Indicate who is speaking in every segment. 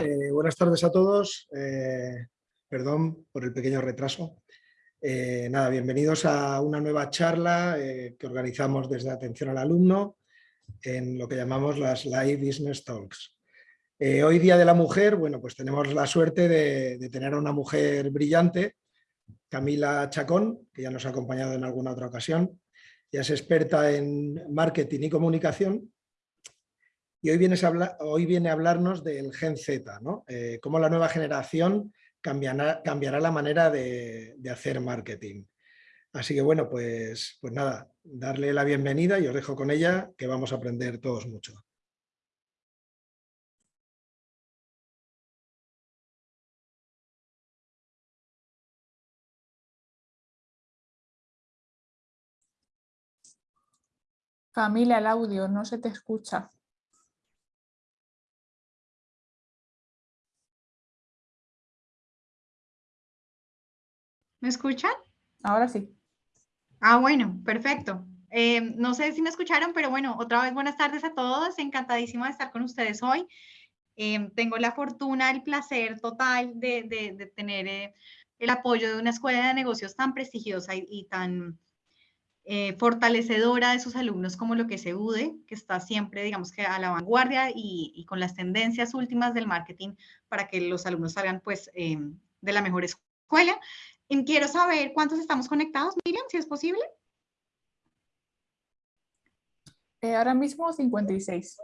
Speaker 1: Eh, buenas tardes a todos. Eh, perdón por el pequeño retraso. Eh, nada, bienvenidos a una nueva charla que organizamos desde Atención al Alumno en lo que llamamos las Live Business Talks. hoy Día de la Mujer, bueno, pues tenemos la suerte de, de, tener a una mujer brillante, Camila Chacón, que ya nos ha acompañado en alguna otra ocasión. Ya es experta en marketing y comunicación y hoy, viene a hablarnos del Gen Z, ¿no? Eh, cómo la nueva generación cambiará, cambiará la manera de, hacer marketing. Así que bueno, pues, pues nada, darle la bienvenida y os dejo con ella, que vamos a aprender todos mucho.
Speaker 2: Camila, el audio no se te escucha.
Speaker 3: ¿Me escuchan?
Speaker 2: Ahora sí.
Speaker 3: Ah, bueno, perfecto. Eh, no sé si me escucharon, pero bueno, otra vez buenas tardes a todos. Encantadísima de estar con ustedes hoy. Eh, tengo la fortuna, el placer total de, tener eh, el apoyo de una escuela de negocios tan prestigiosa y, tan fortalecedora de sus alumnos como lo que es EUDE, que está siempre, digamos que a la vanguardia y, y con las tendencias últimas del marketing para que los alumnos salgan pues de la mejor escuela. Quiero saber cuántos estamos conectados, Miriam, si es posible.
Speaker 2: Eh, ahora mismo 56.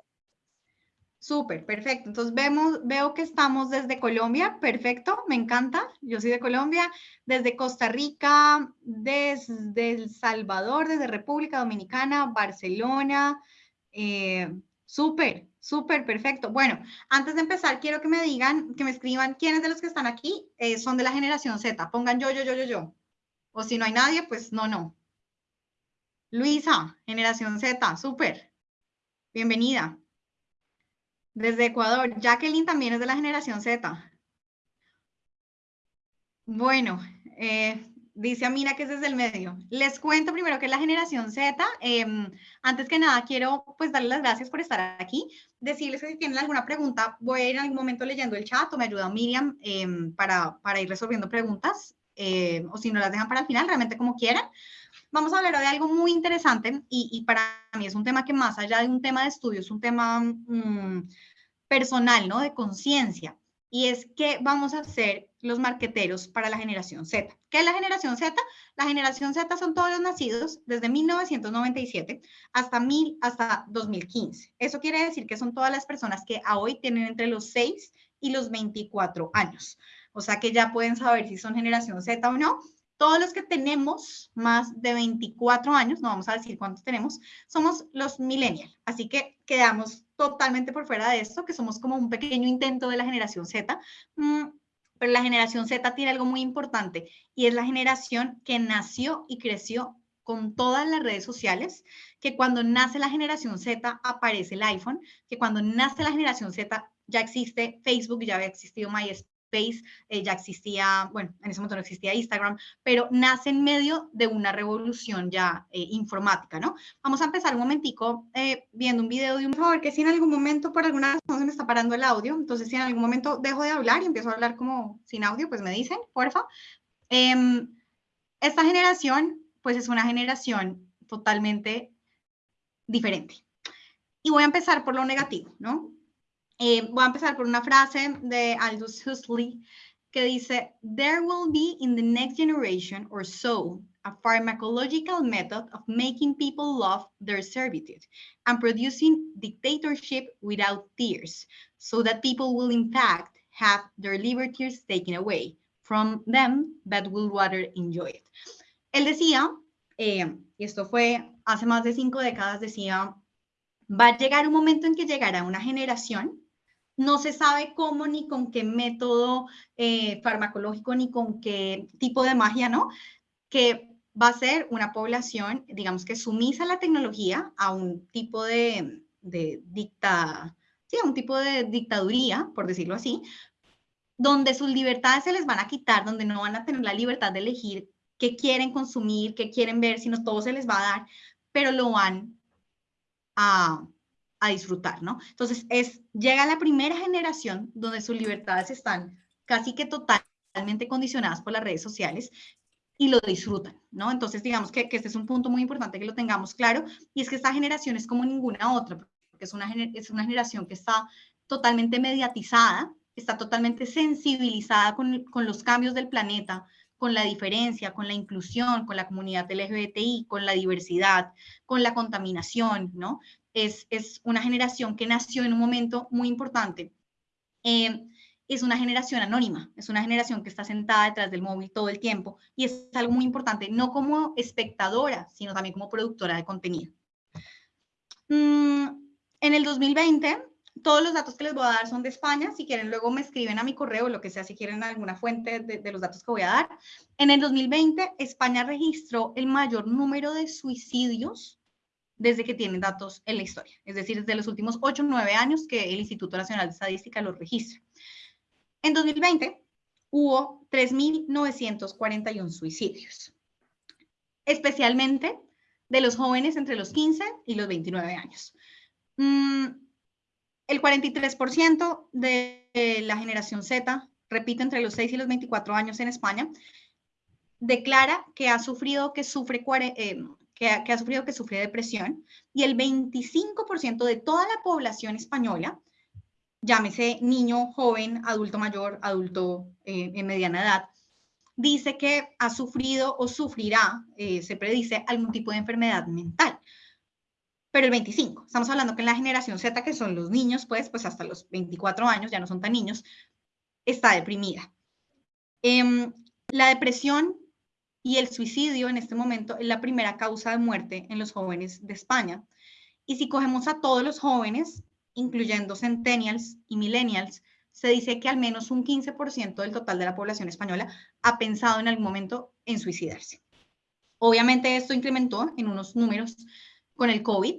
Speaker 3: Súper, perfecto. Entonces vemos, veo que estamos desde Colombia, perfecto, me encanta. Yo soy de Colombia, desde Costa Rica, desde El Salvador, desde República Dominicana, Barcelona. Eh, súper, Súper, perfecto. Bueno, antes de empezar, quiero que me digan, que me escriban quiénes de los que están aquí eh, son de la generación Z. Pongan yo, yo, yo, yo, yo. O si no hay nadie, pues no, no. Luisa, generación Z, súper. Bienvenida. Desde Ecuador. Jacqueline también es de la generación Z. Bueno, eh, Dice Amina que es desde el medio. Les cuento primero que la generación Z. Em, antes que nada, quiero pues darles las gracias por estar aquí. Decirles que si tienen alguna pregunta, voy ir en algún momento leyendo el chat o me ayuda Miriam em, para, para, ir resolviendo preguntas. Em, o si no las dejan para el final, realmente como quieran. Vamos a hablar de algo muy interesante y, y, para mí es un tema que más allá de un tema de estudio, es un tema mm, personal, ¿no? De conciencia y es qué vamos a hacer los marqueteros para la generación Z. ¿Qué es la generación Z? La generación Z son todos los nacidos desde 1997 hasta, mil, hasta 2015. Eso quiere decir que son todas las personas que a hoy tienen entre los 6 y los 24 años. O sea que ya pueden saber si son generación Z o no. Todos los que tenemos más de 24 años, no vamos a decir cuántos tenemos, somos los millennials. Así que quedamos totalmente por fuera de esto, que somos como un pequeño intento de la generación Z. Mm, pero la generación Z tiene algo muy importante y es la generación que nació y creció con todas las redes sociales, que cuando nace la generación Z aparece el iPhone, que cuando nace la generación Z ya existe Facebook, ya había existido MySpace, Face, eh, ya existía, bueno, en ese momento no existía Instagram, pero nace en medio de una revolución ya eh, informática, ¿no? Vamos a empezar un momentico eh, viendo un video de un favor que si en algún momento por alguna razón se me está parando el audio, entonces si en algún momento dejo de hablar y empiezo a hablar como sin audio, pues me dicen, porfa. Em, esta generación, pues es una generación totalmente diferente. Y voy a empezar por lo negativo, ¿no? Eh, voy a empezar por una frase de Aldous Huxley que dice, There will be in the next generation or so a pharmacological method of making people love their servitude and producing dictatorship without tears, so that people will in fact have their liberties taken away from them that will rather enjoy it. Él decía, eh, esto fue hace más de cinco décadas, decía, va a llegar un momento en que llegará una generación no se sabe cómo ni con qué método eh, farmacológico ni con qué tipo de magia, ¿no? Que va a ser una población, digamos que sumisa a la tecnología, a un tipo de, dicta, sí, a un tipo de dictaduría, por decirlo así, donde sus libertades se les van a quitar, donde no van a tener la libertad de elegir qué quieren consumir, qué quieren ver, sino todo se les va a dar, pero lo van a a disfrutar, ¿no? Entonces, es, llega la primera generación donde sus libertades están casi que totalmente condicionadas por las redes sociales y lo disfrutan, ¿no? Entonces, digamos que, este es un punto muy importante que lo tengamos claro, y es que esta generación es como ninguna otra, porque es una, es una generación que está totalmente mediatizada, está totalmente sensibilizada con, con los cambios del planeta, con la diferencia, con la inclusión, con la comunidad LGBTI, con la diversidad, con la contaminación, ¿no? Es, es una generación que nació en un momento muy importante. Eh, es una generación anónima, es una generación que está sentada detrás del móvil todo el tiempo y es algo muy importante, no como espectadora, sino también como productora de contenido. Mm, en el 2020 todos los datos que les voy a dar son de España. Si quieren, luego me escriben a mi correo, lo que sea, si quieren alguna fuente de, los datos que voy a dar. En el 2020, España registró el mayor número de suicidios desde que tienen datos en la historia. Es decir, desde los últimos 8 o 9 años que el Instituto Nacional de Estadística los registra. En 2020 hubo 3.941 suicidios, especialmente de los jóvenes entre los 15 y los 29 años. Mm, el 43% de la generación Z, repito, entre los 6 y los 24 años en España, declara que ha sufrido que sufre, eh, que, ha, sufrido que sufre depresión y el 25% de toda la población española, llámese niño, joven, adulto mayor, adulto eh, en mediana edad, dice que ha sufrido o sufrirá, eh, se predice, algún tipo de enfermedad mental pero el 25, estamos hablando que en la generación Z, que son los niños, pues, pues hasta los 24 años, ya no son tan niños, está deprimida. Em, la depresión y el suicidio en este momento es la primera causa de muerte en los jóvenes de España. Y si cogemos a todos los jóvenes, incluyendo centennials y millennials, se dice que al menos un 15% del total de la población española ha pensado en algún momento en suicidarse. Obviamente esto incrementó en unos números con el COVID,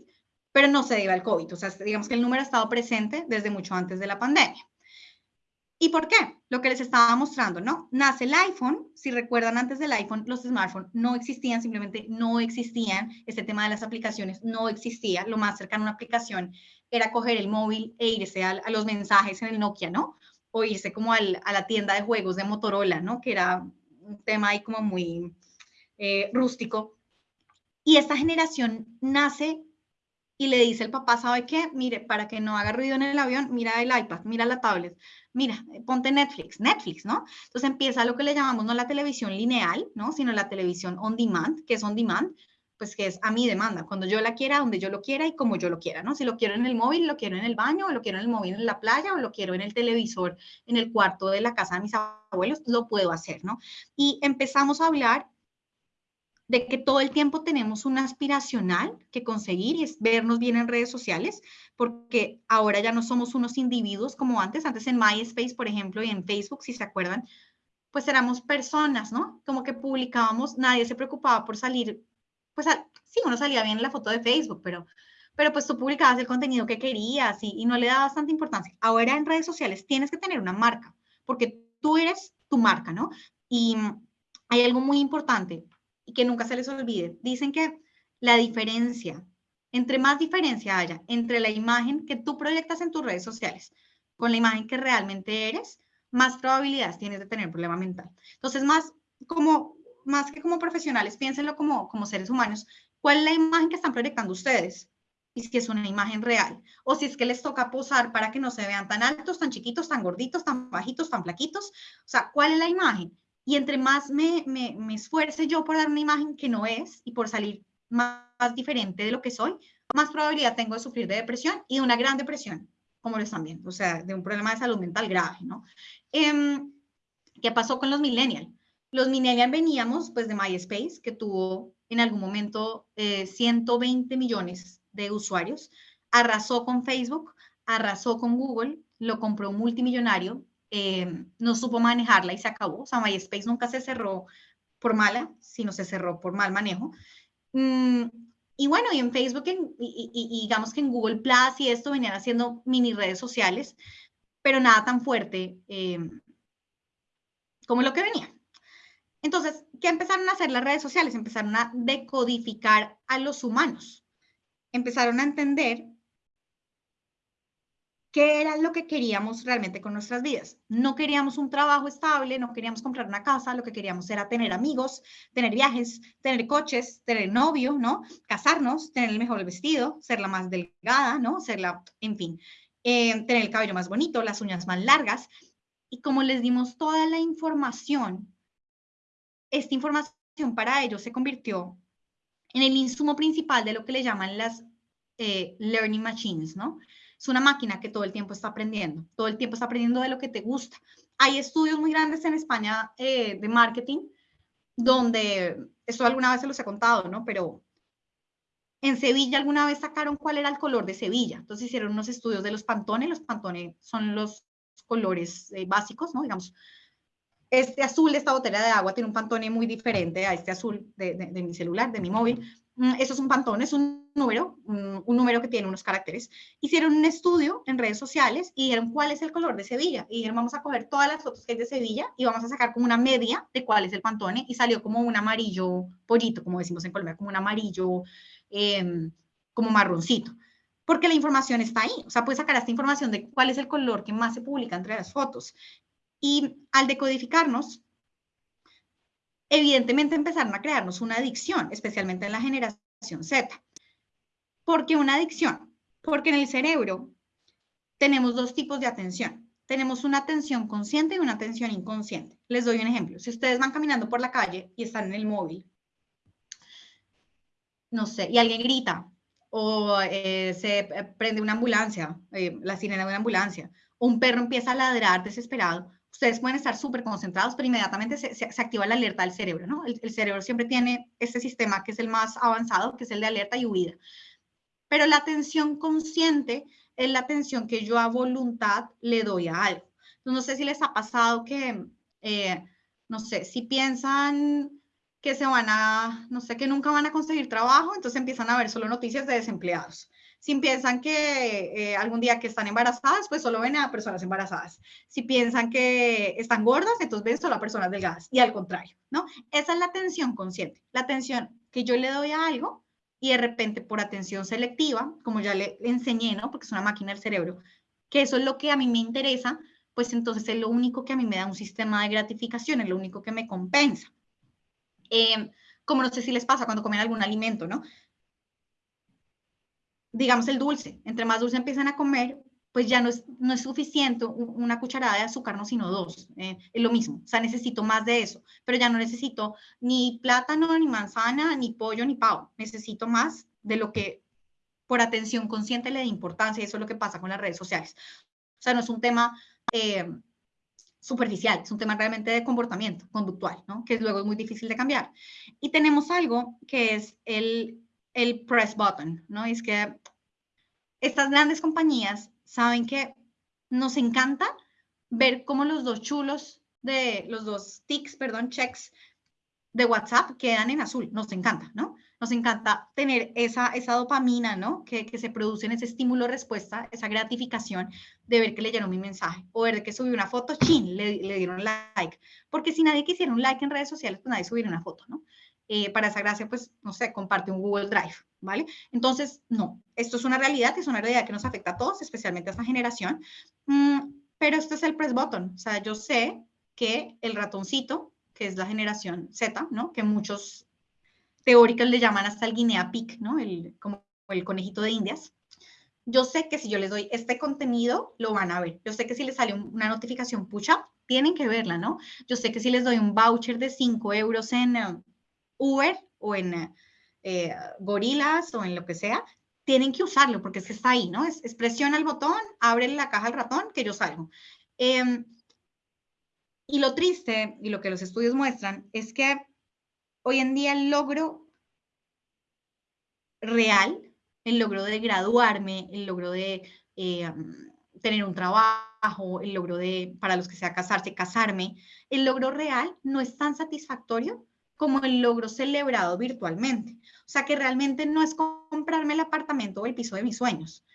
Speaker 3: pero no se debe al COVID. O sea, digamos que el número ha estado presente desde mucho antes de la pandemia. ¿Y por qué? Lo que les estaba mostrando, ¿no? Nace el iPhone, si recuerdan antes del iPhone, los smartphones no existían, simplemente no existían, este tema de las aplicaciones no existía, lo más cercano a una aplicación era coger el móvil e irse a, los mensajes en el Nokia, ¿no? O irse como a la tienda de juegos de Motorola, ¿no? Que era un tema ahí como muy eh, rústico. Y esta generación nace y le dice el papá, ¿sabe qué? Mire, para que no haga ruido en el avión, mira el iPad, mira la tablet, mira, ponte Netflix, Netflix, ¿no? Entonces empieza lo que le llamamos no la televisión lineal, ¿no? Sino la televisión on demand, que es on demand, pues que es a mi demanda, cuando yo la quiera, donde yo lo quiera y como yo lo quiera, ¿no? Si lo quiero en el móvil, lo quiero en el baño, o lo quiero en el móvil en la playa, o lo quiero en el televisor en el cuarto de la casa de mis abuelos, lo puedo hacer, ¿no? Y empezamos a hablar de que todo el tiempo tenemos un aspiracional que conseguir y es vernos bien en redes sociales, porque ahora ya no somos unos individuos como antes, antes en MySpace, por ejemplo, y en Facebook, si se acuerdan, pues éramos personas, ¿no? Como que publicábamos, nadie se preocupaba por salir, pues sí, uno salía bien en la foto de Facebook, pero, pero pues tú publicabas el contenido que querías y, y no le dabas tanta importancia. Ahora en redes sociales tienes que tener una marca, porque tú eres tu marca, ¿no? Y hay algo muy importante, y que nunca se les olvide. Dicen que la diferencia, entre más diferencia haya entre la imagen que tú proyectas en tus redes sociales con la imagen que realmente eres, más probabilidades tienes de tener problema mental. Entonces, más como más que como profesionales, piénsenlo como, como seres humanos. ¿Cuál es la imagen que están proyectando ustedes? Y si es una imagen real. O si es que les toca posar para que no se vean tan altos, tan chiquitos, tan gorditos, tan bajitos, tan flaquitos. O sea, ¿cuál es la imagen? Y entre más me, me, me, esfuerce yo por dar una imagen que no es y por salir más, diferente de lo que soy, más probabilidad tengo de sufrir de depresión y de una gran depresión, como lo están viendo, o sea, de un problema de salud mental grave, ¿no? Eh, ¿Qué pasó con los millennials? Los millennials veníamos pues de MySpace, que tuvo en algún momento 120 eh, millones de usuarios, arrasó con Facebook, arrasó con Google, lo compró un multimillonario, eh, no supo manejarla y se acabó. O sea, MySpace nunca se cerró por mala, sino se cerró por mal manejo. Mm, y bueno, y en Facebook y, digamos que en Google Plus y esto venían haciendo mini redes sociales, pero nada tan fuerte eh, como lo que venía. Entonces, ¿qué empezaron a hacer las redes sociales? Empezaron a decodificar a los humanos. Empezaron a entender ¿Qué era lo que queríamos realmente con nuestras vidas? No queríamos un trabajo estable, no queríamos comprar una casa, lo que queríamos era tener amigos, tener viajes, tener coches, tener novio, ¿no? Casarnos, tener el mejor vestido, ser la más delgada, ¿no? Ser la, en fin, eh, tener el cabello más bonito, las uñas más largas. Y como les dimos toda la información, esta información para ellos se convirtió en el insumo principal de lo que le llaman las eh, learning machines, ¿no? Es una máquina que todo el tiempo está aprendiendo, todo el tiempo está aprendiendo de lo que te gusta. Hay estudios muy grandes en España eh, de marketing donde, esto alguna vez se los he contado, ¿no? Pero en Sevilla alguna vez sacaron cuál era el color de Sevilla. Entonces hicieron unos estudios de los pantones. Los pantones son los colores eh, básicos, ¿no? Digamos, este azul de esta botella de agua tiene un pantone muy diferente a este azul de, de mi celular, de mi móvil. Mm, eso es un pantón, es un número, un, número que tiene unos caracteres. Hicieron un estudio en redes sociales y dijeron cuál es el color de Sevilla. Y dijeron, vamos a coger todas las fotos que hay de Sevilla y vamos a sacar como una media de cuál es el pantone. Y salió como un amarillo pollito, como decimos en Colombia, como un amarillo, em, como marroncito. Porque la información está ahí. O sea, puedes sacar esta información de cuál es el color que más se publica entre las fotos. Y al decodificarnos, evidentemente empezaron a crearnos una adicción, especialmente en la generación Z. ¿Por qué una adicción? Porque en el cerebro tenemos dos tipos de atención. Tenemos una atención consciente y una atención inconsciente. Les doy un ejemplo. Si ustedes van caminando por la calle y están en el móvil, no sé, y alguien grita, o eh, se prende una ambulancia, eh, la sirena de una ambulancia, o un perro empieza a ladrar desesperado, ustedes pueden estar súper concentrados, pero inmediatamente se, se, activa la alerta del cerebro, ¿no? El, el, cerebro siempre tiene este sistema que es el más avanzado, que es el de alerta y huida. Pero la atención consciente es la atención que yo a voluntad le doy a algo. Entonces, no sé si les ha pasado que, eh, no sé, si piensan que se van a, no sé, que nunca van a conseguir trabajo, entonces empiezan a ver solo noticias de desempleados si piensan que eh, algún día que están embarazadas, pues solo ven a personas embarazadas. Si piensan que están gordas, entonces ven solo a personas delgadas. Y al contrario, ¿no? Esa es la atención consciente. La atención que yo le doy a algo y de repente por atención selectiva, como ya le enseñé, ¿no? Porque es una máquina del cerebro, que eso es lo que a mí me interesa, pues entonces es lo único que a mí me da un sistema de gratificación, es lo único que me compensa. Eh, como no sé si les pasa cuando comen algún alimento, ¿no? Digamos el dulce, entre más dulce empiezan a comer, pues ya no es, no es suficiente una cucharada de azúcar, no, sino dos. Eh, es lo mismo, o sea, necesito más de eso, pero ya no necesito ni plátano, ni manzana, ni pollo, ni pavo. Necesito más de lo que por atención consciente le da importancia, y eso es lo que pasa con las redes sociales. O sea, no es un tema eh, superficial, es un tema realmente de comportamiento conductual, ¿no? Que luego es muy difícil de cambiar. Y tenemos algo que es el el press button, ¿no? Es que estas grandes compañías saben que nos encanta ver cómo los dos chulos de los dos tics, perdón, checks de WhatsApp quedan en azul. Nos encanta, ¿no? Nos encanta tener esa, esa dopamina, ¿no? Que, que se produce en ese estímulo-respuesta, esa gratificación de ver que leyeron mi mensaje o ver que subí una foto, chin, le, le dieron like. Porque si nadie quisiera un like en redes sociales, pues nadie subiría una foto, ¿no? Eh, para esa gracia, pues, no sé, comparte un Google Drive, ¿vale? Entonces, no, esto es una realidad, es una realidad que nos afecta a todos, especialmente a esta generación, mm, pero este es el press button, o sea, yo sé que el ratoncito, que es la generación Z, ¿no? Que muchos teóricos le llaman hasta el guinea pig, ¿no? El, como el conejito de indias. Yo sé que si yo les doy este contenido, lo van a ver. Yo sé que si les sale una notificación push-up, tienen que verla, ¿no? Yo sé que si les doy un voucher de 5 euros en, eh, Uber o en eh, Gorilas o en lo que sea, tienen que usarlo porque es que está ahí, ¿no? Es, presiona el botón, abre la caja al ratón, que yo salgo. Em, y lo triste, y lo que los estudios muestran, es que hoy en día el logro real, el logro de graduarme, el logro de eh, tener un trabajo, el logro de, para los que sea casarse, casarme, el logro real no es tan satisfactorio como el logro celebrado virtualmente. O sea, que realmente no es comprarme el apartamento o el piso de mis sueños,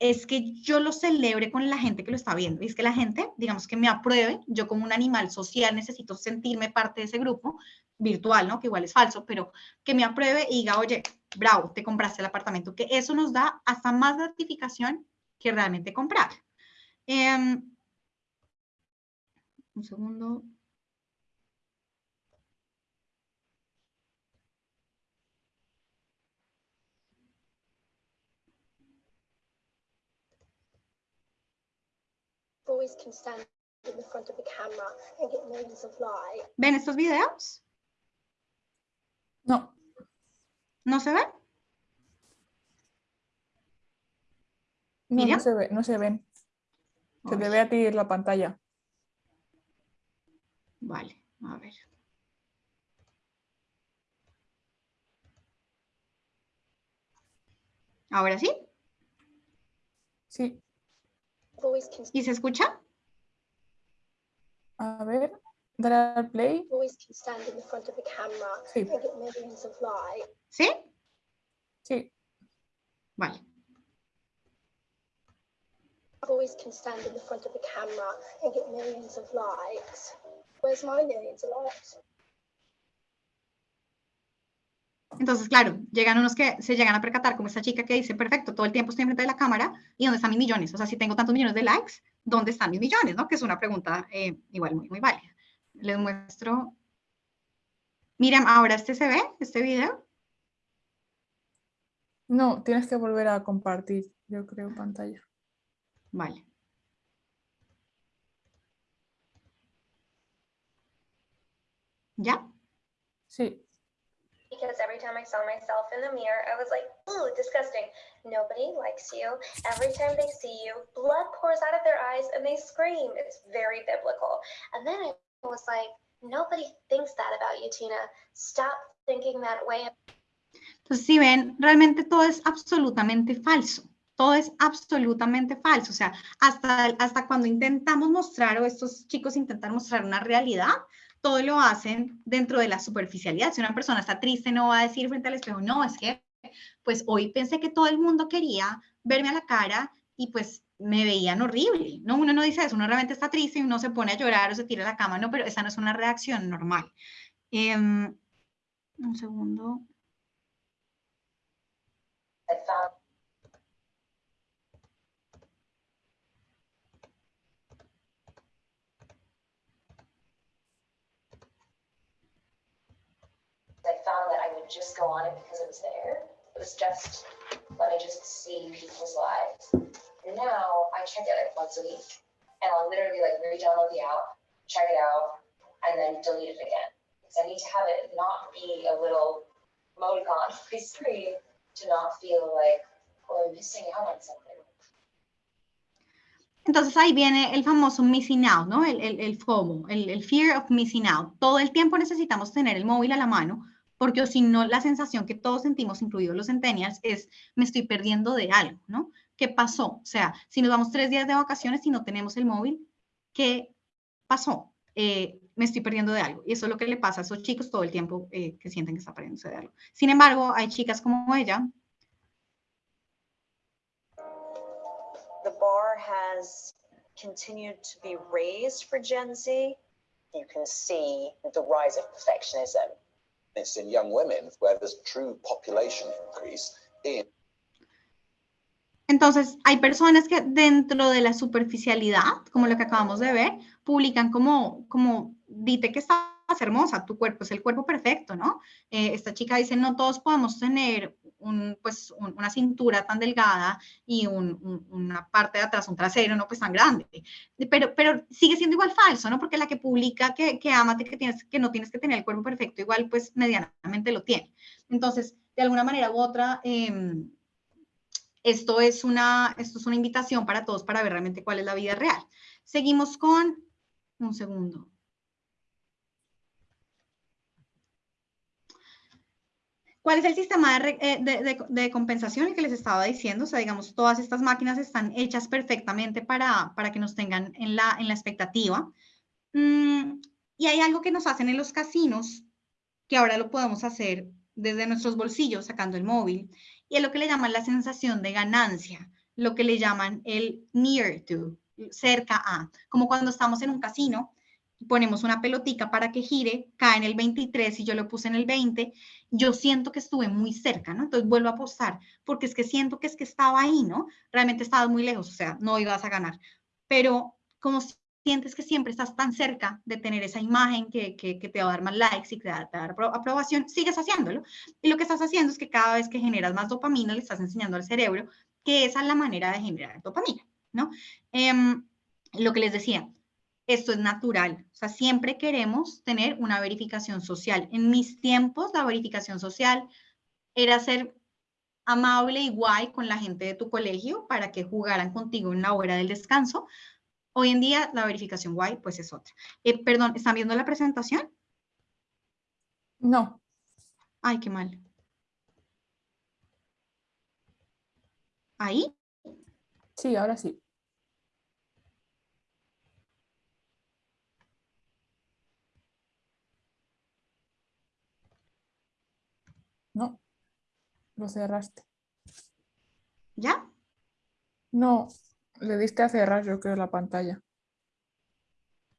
Speaker 3: es que yo lo celebre con la gente que lo está viendo. Y es que la gente, digamos, que me apruebe, yo como un animal social necesito sentirme parte de ese grupo virtual, ¿no? Que igual es falso, pero que me apruebe y diga, oye, bravo, te compraste el apartamento, que eso nos da hasta más gratificación que realmente comprar. Em, un segundo.
Speaker 4: Boys can stand in the front of the camera and get millions of likes.
Speaker 3: ¿Ven estos videos?
Speaker 2: No,
Speaker 3: ¿No se ven?
Speaker 2: no, no se ve, no se ven. Se te ve a ti en la pantalla.
Speaker 3: Vale, a ver. ¿Ahora sí?
Speaker 2: Sí,
Speaker 3: ¿Y se escucha?
Speaker 2: a ver, dale al play.
Speaker 4: boys can stand in front of the camera
Speaker 2: Sí,
Speaker 4: and get millions of likes.
Speaker 3: ¿Sí?
Speaker 2: sí.
Speaker 3: Vale.
Speaker 4: Boys can stand in the front of the camera and get millions of likes. Where's my millions of likes?
Speaker 3: Entonces, claro, llegan unos que se llegan a percatar, como esta chica que dice, perfecto, todo el tiempo estoy enfrente de la cámara, ¿y dónde están mis millones? O sea, si tengo tantos millones de likes, ¿dónde están mis millones? ¿no? Que es una pregunta eh, igual muy, muy válida. Les muestro. Miren, ahora este se ve, este video.
Speaker 2: No, tienes que volver a compartir, yo creo, pantalla.
Speaker 3: Vale. ¿Ya?
Speaker 2: Sí,
Speaker 5: because every time I saw myself in the mirror, I was like, ooh, disgusting. Nobody likes you. Every time they see you, blood pours out of their eyes and they scream. It's very biblical. And then I was like, nobody thinks that about you, Tina. Stop thinking that way.
Speaker 3: Entonces, si ven, realmente todo es absolutamente falso. Todo es absolutamente falso. O sea, hasta, hasta cuando intentamos mostrar o estos chicos intentan mostrar una realidad, todo lo hacen dentro de la superficialidad. Si una persona está triste, no va a decir frente al espejo, no, es que, pues hoy pensé que todo el mundo quería verme a la cara y pues me veían horrible. No, uno no dice eso, uno realmente está triste y uno se pone a llorar o se tira a la cama, no, pero esa no es una reacción normal. Em, un segundo.
Speaker 5: I I found that I would just go on it because it was there. It was just, let me just see people's lives. And now I check it like once a week and I'll literally like re-download the app, check it out, and then delete it again. Because I need to have it not be a little emoticon on my screen to not feel like, oh, I'm missing out on something.
Speaker 3: Entonces ahí viene el famoso missing out, ¿no? El, el, el FOMO, el, el fear of missing out. Todo el tiempo necesitamos tener el móvil a la mano, porque si no, la sensación que todos sentimos, incluidos los centennials, es me estoy perdiendo de algo, ¿no? ¿Qué pasó? O sea, si nos vamos tres días de vacaciones y no tenemos el móvil, ¿qué pasó? Eh, me estoy perdiendo de algo. Y eso es lo que le pasa a esos chicos todo el tiempo eh, que sienten que está perdiéndose de algo. Sin embargo, hay chicas como ella
Speaker 6: the bar has continued to be raised for Gen Z.
Speaker 7: you can see the rise of perfectionism.
Speaker 8: In young women where there's true population increase in
Speaker 3: Entonces, hay personas que dentro de la superficialidad, como lo que acabamos de ver, publican como, como, dite que estás hermosa, tu cuerpo es el cuerpo perfecto, ¿no? Eh, esta chica dice, no todos podemos tener un, pues, un- una cintura tan delgada y un- un- una parte de atrás, un trasero, no pues tan grande. Pero, pero sigue siendo igual falso, ¿no? Porque la que publica que, que amate, que, tienes, que no tienes que tener el cuerpo perfecto, igual pues medianamente lo tiene. Entonces, de alguna manera u otra, em, esto es, una, esto es una invitación para todos para ver realmente cuál es la vida real. Seguimos con, un segundo. ¿Cuál es el sistema de, eh, de- de- de compensación que les estaba diciendo? O sea, digamos, todas estas máquinas están hechas perfectamente para, para que nos tengan en la, en la expectativa. Mm, y hay algo que nos hacen en los casinos, que ahora lo podemos hacer desde nuestros bolsillos, sacando el móvil, y es lo que le llaman la sensación de ganancia, lo que le llaman el near to, cerca a, como cuando estamos en un casino ponemos una pelotica para que gire, cae en el 23 y yo lo puse en el 20, yo siento que estuve muy cerca, ¿no? Entonces vuelvo a apostar, porque es que siento que es que estaba ahí, ¿no? Realmente estabas muy lejos, o sea, no ibas a ganar. pero como sientes que siempre estás tan cerca de tener esa imagen que, que, que te va a dar más likes y que te va a dar aprobación, sigues haciéndolo. Y lo que estás haciendo es que cada vez que generas más dopamina, le estás enseñando al cerebro que esa es la manera de generar dopamina, ¿no? Eh, lo que les decía, esto es natural. O sea, siempre queremos tener una verificación social. En mis tiempos, la verificación social era ser amable y guay con la gente de tu colegio para que jugaran contigo en la hora del descanso. Hoy en día, la verificación guay, pues es otra. Eh, perdón, ¿están viendo la presentación?
Speaker 2: No.
Speaker 3: Ay, qué mal. ¿Ahí?
Speaker 2: Sí, ahora sí. No, lo cerraste.
Speaker 3: ¿Ya?
Speaker 2: No, le diste a cerrar yo creo la pantalla.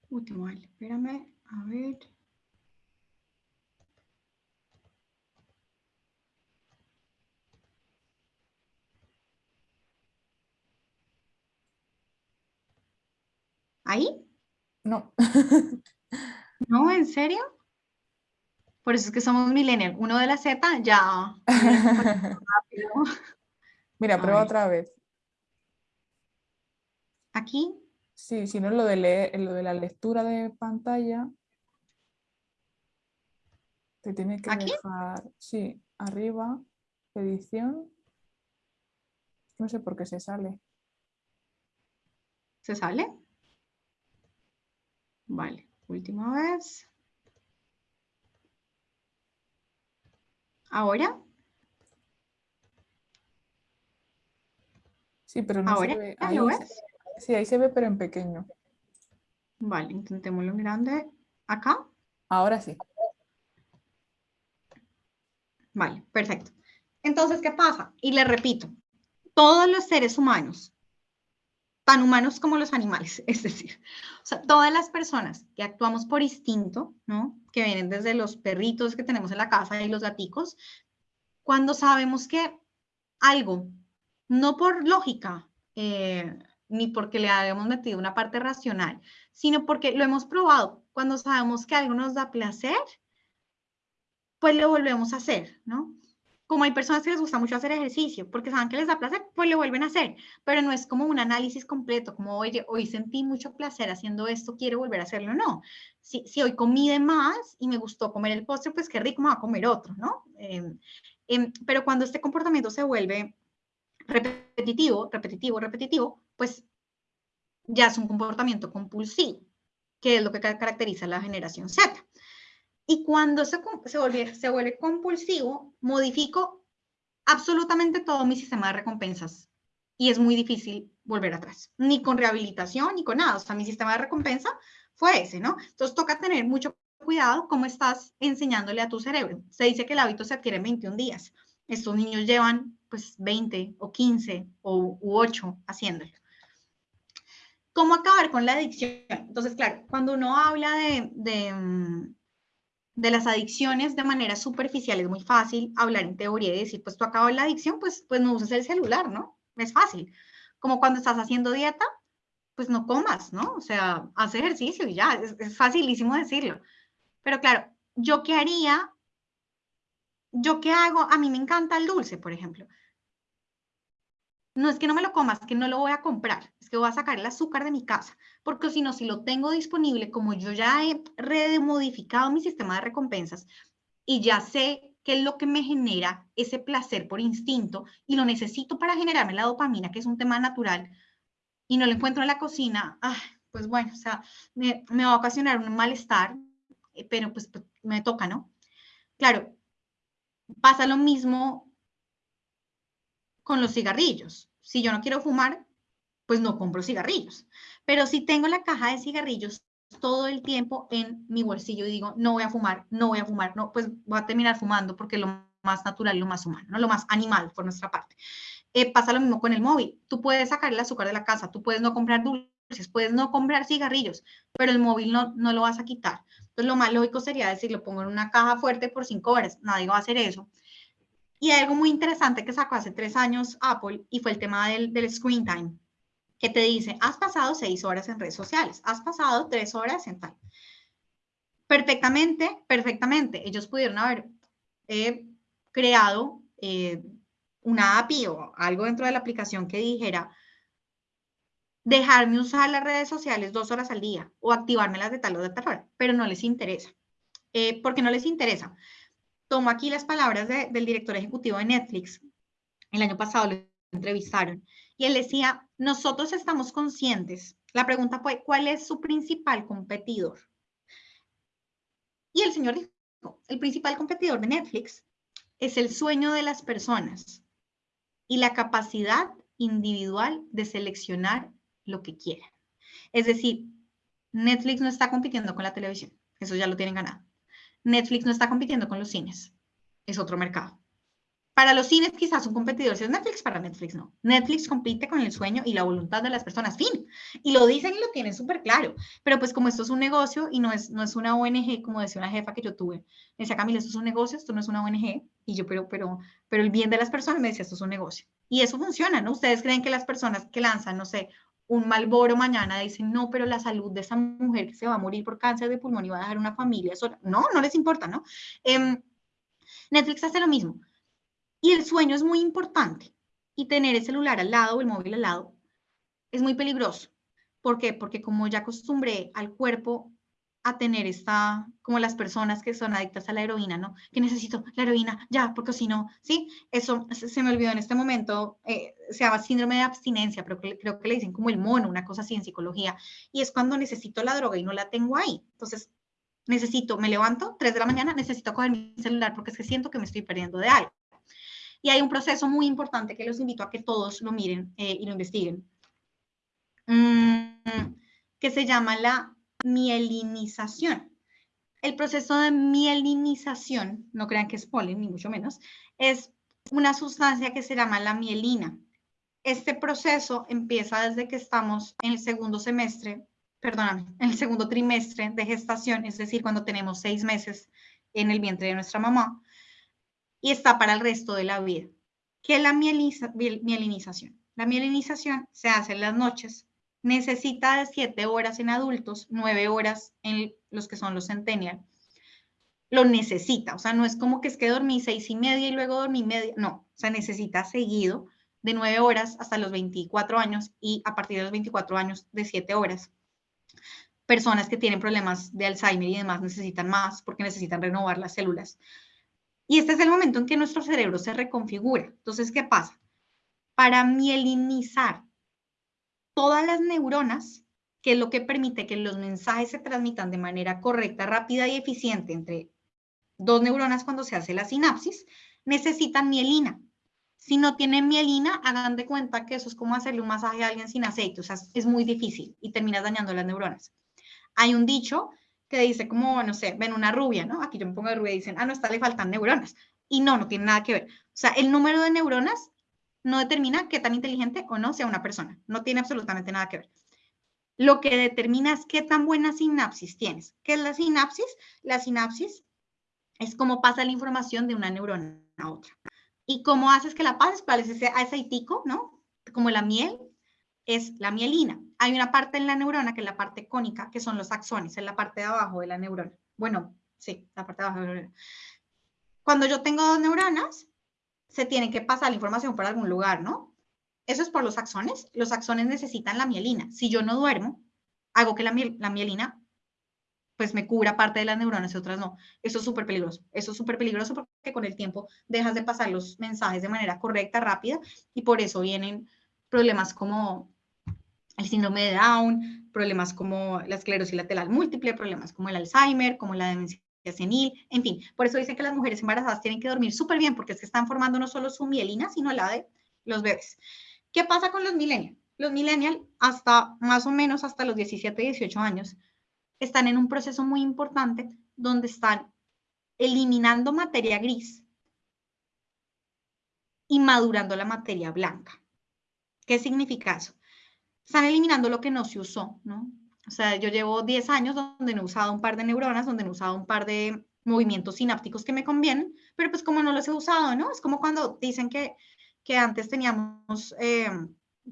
Speaker 3: Uy, qué mal. Espérame, a ver. ¿Ahí?
Speaker 2: No.
Speaker 3: ¿No? ¿En serio? Por eso es que somos millennials. Uno de la Z ya.
Speaker 2: Mira, prueba otra vez.
Speaker 3: Aquí.
Speaker 2: Sí, si no es lo de leer, lo de la lectura de pantalla. Te tiene que
Speaker 3: ¿Aquí?
Speaker 2: dejar, sí, arriba, edición. No sé por qué se sale.
Speaker 3: ¿Se sale? Vale, última vez. Ahora,
Speaker 2: Sí, pero no
Speaker 3: ahora,
Speaker 2: se ve.
Speaker 3: ¿ya
Speaker 2: Ahí,
Speaker 3: lo ves?
Speaker 2: sí, ahí se ve, pero en pequeño.
Speaker 3: Vale, intentémoslo en grande. Acá.
Speaker 2: Ahora sí.
Speaker 3: Vale, perfecto. Entonces, ¿qué pasa? Y le repito, todos los seres humanos, tan humanos como los animales, es decir, o sea, todas las personas que actuamos por instinto, ¿no? Que vienen desde los perritos que tenemos en la casa y los gaticos, cuando sabemos que algo, no por lógica, eh, ni porque le hayamos metido una parte racional, sino porque lo hemos probado, cuando sabemos que algo nos da placer, pues lo volvemos a hacer, ¿no? Como hay personas que les gusta mucho hacer ejercicio, porque saben que les da placer, pues lo vuelven a hacer, pero no es como un análisis completo, como, oye, hoy sentí mucho placer haciendo esto, quiero volver a hacerlo, no. Si, si hoy comí de más y me gustó comer el postre, pues qué rico me va a comer otro, ¿no? Eh, eh, pero cuando este comportamiento se vuelve repetitivo, repetitivo, repetitivo, pues ya es un comportamiento compulsivo, que es lo que ca- caracteriza la generación Z. Y cuando se, se, vuelve, se vuelve compulsivo, modifico absolutamente todo mi sistema de recompensas. Y es muy difícil volver atrás, ni con rehabilitación, ni con nada. O sea, mi sistema de recompensa fue ese, ¿no? Entonces toca tener mucho cuidado cómo estás enseñándole a tu cerebro. Se dice que el hábito se adquiere en 21 días. Estos niños llevan pues 20 o 15 o u 8 haciéndolo. ¿Cómo acabar con la adicción? Entonces, claro, cuando uno habla de, de, mm, de las adicciones de manera superficial, es muy fácil hablar en teoría y decir, pues tú acabas la adicción, pues, pues no uses el celular, ¿no? Es fácil. Como cuando estás haciendo dieta, pues no comas, ¿no? O sea, haz ejercicio y ya, es, es facilísimo decirlo. Pero claro, ¿yo qué haría? ¿Yo qué hago? A mí me encanta el dulce, por ejemplo. No es que no me lo comas, es que no lo voy a comprar, es que voy a sacar el azúcar de mi casa, porque si no, si lo tengo disponible, como yo ya he remodificado mi sistema de recompensas y ya sé qué es lo que me genera ese placer por instinto y lo necesito para generarme la dopamina, que es un tema natural, y no lo encuentro en la cocina, ah, pues bueno, o sea, me, va a ocasionar un malestar, eh, pero pues, pues me toca, ¿no? Claro, pasa lo mismo con los cigarrillos. Si yo no quiero fumar, pues no compro cigarrillos. Pero si tengo la caja de cigarrillos todo el tiempo en mi bolsillo y digo, no voy a fumar, no voy a fumar, no, pues voy a terminar fumando porque lo más natural, lo más humano, ¿no? lo más animal por nuestra parte. Eh, pasa lo mismo con el móvil. Tú puedes sacar el azúcar de la casa, tú puedes no comprar dulces, puedes no comprar cigarrillos, pero el móvil no, no lo vas a quitar. Entonces lo más lógico sería decir, lo pongo en una caja fuerte por cinco horas. Nadie va a hacer eso. Y algo muy interesante que sacó hace tres años Apple y fue el tema del, del screen time. que te dice, has pasado seis horas en redes sociales, has pasado tres horas en tal. Perfectamente, perfectamente. Ellos pudieron haber eh, creado eh, una API o algo dentro de la aplicación que dijera, dejarme usar las redes sociales dos horas al día o activármelas de tal o de tal hora, pero no les interesa. Eh, ¿Por qué no les interesa? Tomo aquí las palabras del director ejecutivo de Netflix. El año pasado lo entrevistaron y él decía, nosotros estamos conscientes. La pregunta fue, ¿cuál es su principal competidor? Y el señor dijo, el principal competidor de Netflix es el sueño de las personas y la capacidad individual de seleccionar lo que quieran. Es decir, Netflix no está compitiendo con la televisión, eso ya lo tienen ganado. Netflix no está compitiendo con los cines, es otro mercado. Para los cines quizás un competidor si es Netflix, para Netflix no. Netflix compite con el sueño y la voluntad de las personas, fin. Y lo dicen y lo tienen súper claro. Pero pues como esto es un negocio y no es, no es una ONG, como decía una jefa que yo tuve, me decía Camila, esto es un negocio, esto no es una ONG. Y yo, pero, pero, pero el bien de las personas me decía, esto es un negocio. Y eso funciona, ¿no? Ustedes creen que las personas que lanzan, no sé, un malboro mañana dicen, no, pero la salud de esa mujer que se va a morir por cáncer de pulmón y va a dejar una familia sola. No, no les importa, ¿no? Em, Netflix hace lo mismo. Y el sueño es muy importante. Y tener el celular al lado o el móvil al lado es muy peligroso. ¿Por qué? Porque como ya acostumbré al cuerpo a tener esta, como las personas que son adictas a la heroína, ¿no? Que necesito la heroína ya, porque si no, ¿sí? Eso se me olvidó en este momento, eh, se llama síndrome de abstinencia, pero creo que le dicen como el mono, una cosa así en psicología, y es cuando necesito la droga y no la tengo ahí. Entonces, necesito, me levanto, 3 de la mañana, necesito coger mi celular porque es que siento que me estoy perdiendo de algo. Y hay un proceso muy importante que los invito a que todos lo miren eh, y lo investiguen, mm, que se llama la mielinización. El proceso de mielinización, no crean que es polen, ni mucho menos, es una sustancia que se llama la mielina. Este proceso empieza desde que estamos en el segundo semestre, perdóname, en el segundo trimestre de gestación, es decir, cuando tenemos seis meses en el vientre de nuestra mamá, y está para el resto de la vida. ¿Qué es la mielinización? La mielinización se hace en las noches, necesita de 7 horas en adultos, 9 horas en los que son los centennial. Lo necesita, o sea, no es como que es que dormí seis y media y luego dormí media, no, o sea, necesita seguido de 9 horas hasta los 24 años y a partir de los 24 años de 7 horas. Personas que tienen problemas de Alzheimer y demás necesitan más porque necesitan renovar las células. Y este es el momento en que nuestro cerebro se reconfigura. Entonces, ¿qué pasa? Para mielinizar todas las neuronas, que es lo que permite que los mensajes se transmitan de manera correcta, rápida y eficiente entre dos neuronas cuando se hace la sinapsis, necesitan mielina. Si no tienen mielina, hagan de cuenta que eso es como hacerle un masaje a alguien sin aceite, o sea, es muy difícil y terminas dañando las neuronas. Hay un dicho que dice como, no sé, ven una rubia, ¿no? Aquí yo me pongo de rubia y dicen, ah, no, está le faltan neuronas. Y no, no tiene nada que ver. O sea, el número de neuronas no determina qué tan inteligente o no sea una persona. No tiene absolutamente nada que ver. Lo que determina es qué tan buena sinapsis tienes. ¿Qué es la sinapsis? La sinapsis es cómo pasa la información de una neurona a otra. ¿Y cómo haces que la pases? ¿Cuál es ese aceitico, no? Como la miel, es la mielina. Hay una parte en la neurona, que es la parte cónica, que son los axones, en la parte de abajo de la neurona. Bueno, sí, la parte de abajo de la neurona. Cuando yo tengo dos neuronas, se tiene que pasar la información por algún lugar, ¿no? Eso es por los axones. Los axones necesitan la mielina. Si yo no duermo, hago que la, la mielina pues me cubra parte de las neuronas y otras no. Eso es súper peligroso. Eso es súper peligroso porque con el tiempo dejas de pasar los mensajes de manera correcta, rápida, y por eso vienen problemas como el síndrome de Down, problemas como la esclerosis lateral múltiple, problemas como el Alzheimer, como la demencia senil, en fin. Por eso dicen que las mujeres embarazadas tienen que dormir súper bien porque es que están formando no solo su mielina, sino la de los bebés. ¿Qué pasa con los millennials? Los millennials, hasta más o menos hasta los 17, 18 años, están en un proceso muy importante donde están eliminando materia gris y madurando la materia blanca. ¿Qué significa eso? están eliminando lo que no se usó, ¿no? O sea, yo llevo 10 años donde no he usado un par de neuronas, donde no he usado un par de movimientos sinápticos que me convienen, pero pues como no los he usado, ¿no? Es como cuando dicen que, que antes teníamos, eh,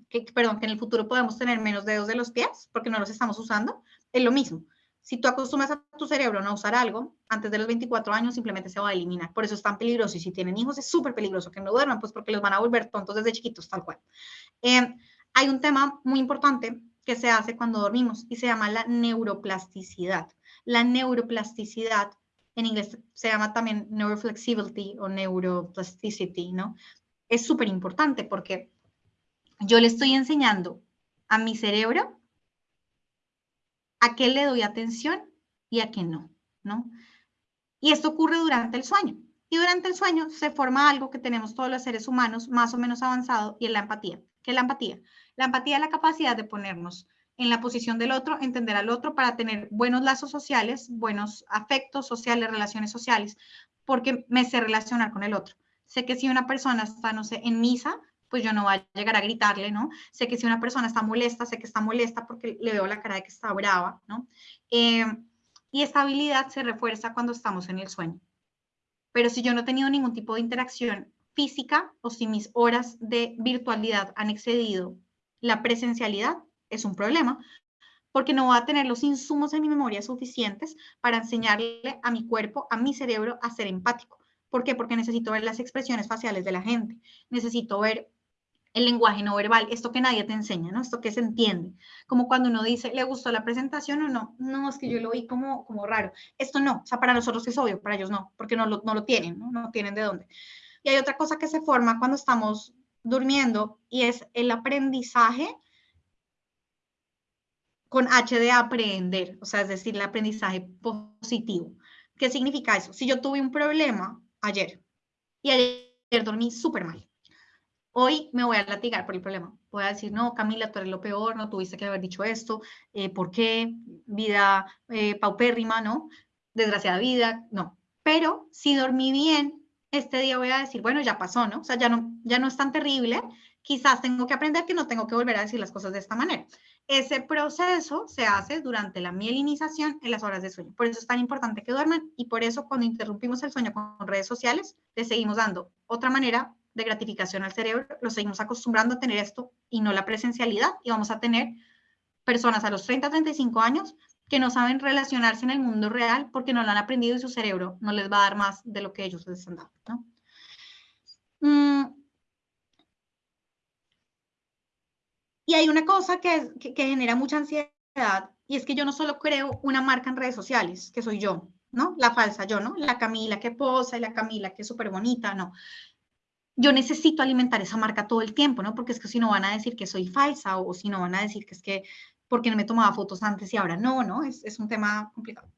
Speaker 3: que, perdón, que en el futuro podemos tener menos dedos de los pies porque no los estamos usando, es lo mismo. Si tú acostumbras a tu cerebro no usar algo, antes de los 24 años simplemente se va a eliminar. Por eso es tan peligroso. Y si tienen hijos, es súper peligroso que no duerman, pues porque los van a volver tontos desde chiquitos, tal cual. Eh, hay un tema muy importante que se hace cuando dormimos y se llama la neuroplasticidad. La neuroplasticidad, en inglés se llama también neuroflexibility o neuroplasticity, ¿no? Es súper importante porque yo le estoy enseñando a mi cerebro a qué le doy atención y a qué no, ¿no? Y esto ocurre durante el sueño. Y durante el sueño se forma algo que tenemos todos los seres humanos más o menos avanzado y es la empatía. ¿Qué es la empatía? La empatía es la capacidad de ponernos en la posición del otro, entender al otro para tener buenos lazos sociales, buenos afectos sociales, relaciones sociales, porque me sé relacionar con el otro. Sé que si una persona está, no sé, en misa, pues yo no voy a llegar a gritarle, ¿no? Sé que si una persona está molesta, sé que está molesta porque le veo la cara de que está brava, ¿no? Eh, y esta habilidad se refuerza cuando estamos en el sueño. Pero si yo no he tenido ningún tipo de interacción física o si mis horas de virtualidad han excedido la presencialidad, es un problema, porque no voy a tener los insumos en mi memoria suficientes para enseñarle a mi cuerpo, a mi cerebro, a ser empático. ¿Por qué? Porque necesito ver las expresiones faciales de la gente, necesito ver el lenguaje no verbal, esto que nadie te enseña, ¿no? Esto que se entiende. Como cuando uno dice, ¿le gustó la presentación o no? No, es que yo lo vi como, como raro. Esto no, o sea, para nosotros es obvio, para ellos no, porque no lo, no lo tienen, ¿no? No tienen de dónde. Y hay otra cosa que se forma cuando estamos durmiendo y es el aprendizaje con H de aprender, o sea, es decir, el aprendizaje positivo. ¿Qué significa eso? Si yo tuve un problema ayer y ayer dormí súper mal, hoy me voy a latigar por el problema. Voy a decir, no, Camila, tú eres lo peor, no tuviste que haber dicho esto, eh, ¿por qué? Vida eh, paupérrima, ¿no? Desgraciada vida, no. Pero si dormí bien, este día voy a decir, bueno, ya pasó, ¿no? O sea, ya no, ya no es tan terrible, quizás tengo que aprender que no tengo que volver a decir las cosas de esta manera. Ese proceso se hace durante la mielinización en las horas de sueño. Por eso es tan importante que duerman y por eso cuando interrumpimos el sueño con redes sociales, le seguimos dando otra manera de gratificación al cerebro, lo seguimos acostumbrando a tener esto y no la presencialidad y vamos a tener personas a los 30, 35 años que no saben relacionarse en el mundo real porque no lo han aprendido y su cerebro no les va a dar más de lo que ellos les han dado. ¿no? Mm, Y hay una cosa que, que, genera mucha ansiedad y es que yo no solo creo una marca en redes sociales, que soy yo, ¿no? La falsa yo, ¿no? La Camila que posa y la Camila que es súper bonita, no. Yo necesito alimentar esa marca todo el tiempo, ¿no? Porque es que si no van a decir que soy falsa o, si no van a decir que es que porque no me tomaba fotos antes y ahora no, ¿no? Es, es un tema complicado.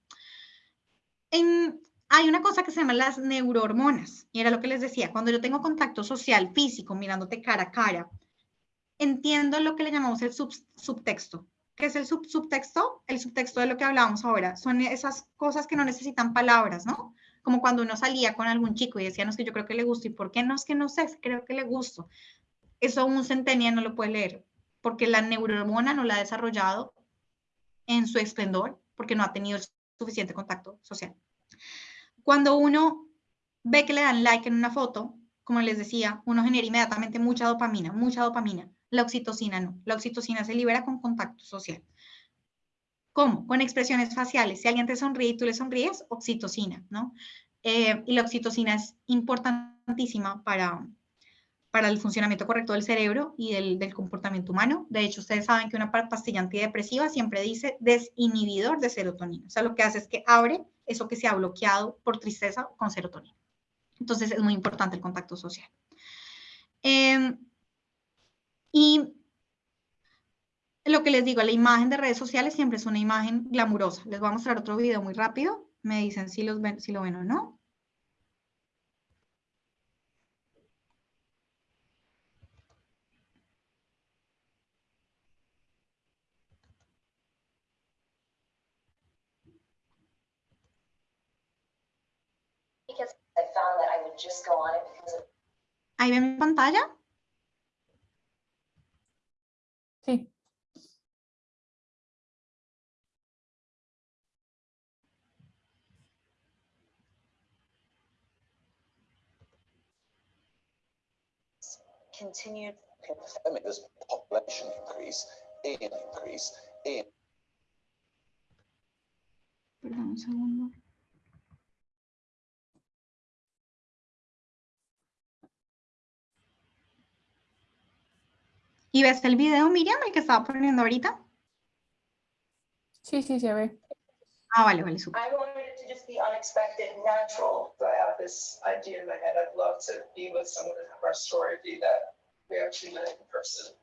Speaker 3: Hay una cosa que se llama las neurohormonas, y era lo que les decía, cuando yo tengo contacto social, físico, mirándote cara a cara, entiendo lo que le llamamos el subtexto. ¿Qué es el subtexto? El subtexto de lo que hablábamos ahora. Son esas cosas que no necesitan palabras, ¿no? Como cuando uno salía con algún chico y decía, no es que yo creo que le gusto. ¿Y por qué no es que no sé? Creo que le gusto. Eso un centennial no lo puede leer, porque la neurohormona no la ha desarrollado en su esplendor, porque no ha tenido suficiente contacto social. Cuando uno ve que le dan like en una foto, como les decía, uno genera inmediatamente mucha dopamina, mucha dopamina. La oxitocina no. La oxitocina se libera con contacto social. ¿Cómo? Con expresiones faciales. Si alguien te sonríe y tú le sonríes, oxitocina, ¿no? Eh, y la oxitocina es importantísima para, para el funcionamiento correcto del cerebro y del, comportamiento humano. De hecho, ustedes saben que una pastilla antidepresiva siempre dice desinhibidor de serotonina. O sea, lo que hace es que abre eso que se ha bloqueado por tristeza con serotonina. Entonces, es muy importante el contacto social. Eh, y lo que les digo, la imagen de redes sociales siempre es una imagen glamurosa. Les voy a mostrar otro video muy rápido. Me dicen si lo ven o no. ¿Ahí ven mi pantalla?
Speaker 2: Sí.
Speaker 6: Continued
Speaker 8: confirming there's population increase in increase in
Speaker 3: Perdón un segundo. ¿Y ves el video, Miriam, el que estaba poniendo ahorita?
Speaker 2: Sí, sí, se ve.
Speaker 3: Ah, vale, vale.
Speaker 9: I wanted it to just be unexpected, natural.
Speaker 10: I have this idea in my head. I'd love to be with someone and have our story be that we actually met in person.